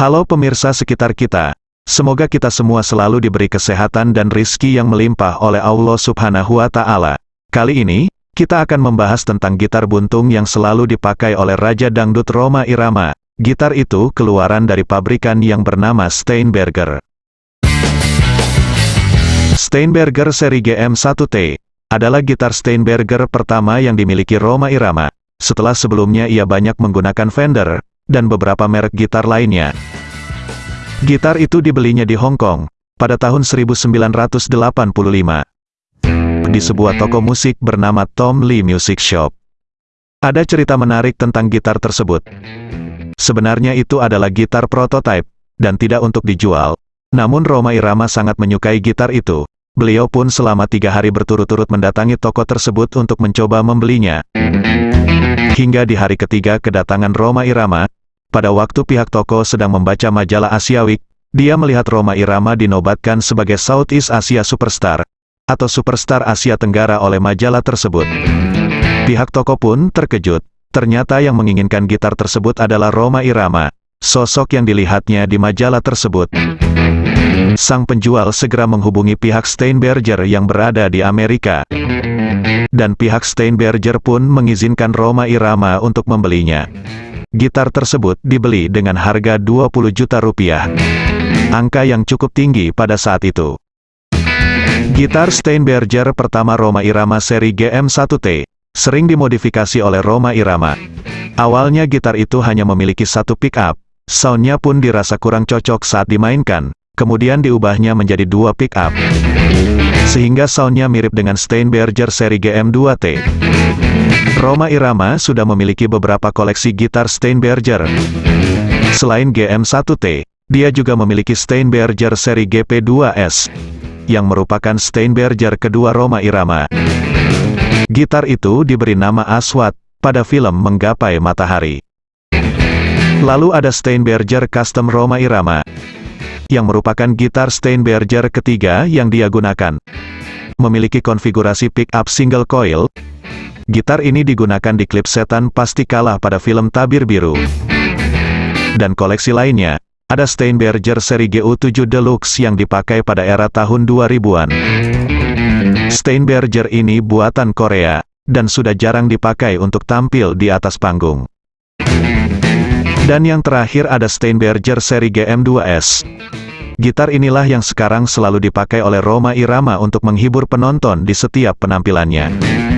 Halo pemirsa sekitar kita. Semoga kita semua selalu diberi kesehatan dan rizki yang melimpah oleh Allah subhanahu wa ta'ala. Kali ini, kita akan membahas tentang gitar buntung yang selalu dipakai oleh Raja Dangdut Roma Irama. Gitar itu keluaran dari pabrikan yang bernama Steinberger. Steinberger seri GM1T adalah gitar Steinberger pertama yang dimiliki Roma Irama. Setelah sebelumnya ia banyak menggunakan Fender, dan beberapa merek gitar lainnya. Gitar itu dibelinya di Hong Kong, pada tahun 1985. Di sebuah toko musik bernama Tom Lee Music Shop. Ada cerita menarik tentang gitar tersebut. Sebenarnya itu adalah gitar prototipe, dan tidak untuk dijual. Namun Roma Irama sangat menyukai gitar itu. Beliau pun selama tiga hari berturut-turut mendatangi toko tersebut untuk mencoba membelinya. Hingga di hari ketiga kedatangan Roma Irama, pada waktu pihak toko sedang membaca majalah Asia Week, dia melihat Roma Irama dinobatkan sebagai Southeast Asia Superstar, atau Superstar Asia Tenggara oleh majalah tersebut. Pihak toko pun terkejut, ternyata yang menginginkan gitar tersebut adalah Roma Irama, sosok yang dilihatnya di majalah tersebut. Sang penjual segera menghubungi pihak Steinberger yang berada di Amerika. Dan pihak Steinberger pun mengizinkan Roma Irama untuk membelinya. Gitar tersebut dibeli dengan harga 20 juta rupiah. Angka yang cukup tinggi pada saat itu. Gitar Steinberger pertama Roma Irama seri GM1T, sering dimodifikasi oleh Roma Irama. Awalnya gitar itu hanya memiliki satu pick-up, soundnya pun dirasa kurang cocok saat dimainkan, kemudian diubahnya menjadi dua pick-up. Sehingga soundnya mirip dengan Steinberger seri GM2T. Roma Irama sudah memiliki beberapa koleksi gitar Steinberger. Selain GM1T, dia juga memiliki Steinberger seri GP2S, yang merupakan Steinberger kedua Roma Irama. Gitar itu diberi nama Aswad, pada film Menggapai Matahari. Lalu ada Steinberger Custom Roma Irama, yang merupakan gitar Steinberger ketiga yang dia gunakan. Memiliki konfigurasi pick-up single coil, gitar ini digunakan di klip setan pasti kalah pada film Tabir Biru. Dan koleksi lainnya, ada Steinberger seri GU7 Deluxe yang dipakai pada era tahun 2000-an. Steinberger ini buatan Korea, dan sudah jarang dipakai untuk tampil di atas panggung. Dan yang terakhir ada Steinberger seri GM2S. Gitar inilah yang sekarang selalu dipakai oleh Roma Irama untuk menghibur penonton di setiap penampilannya.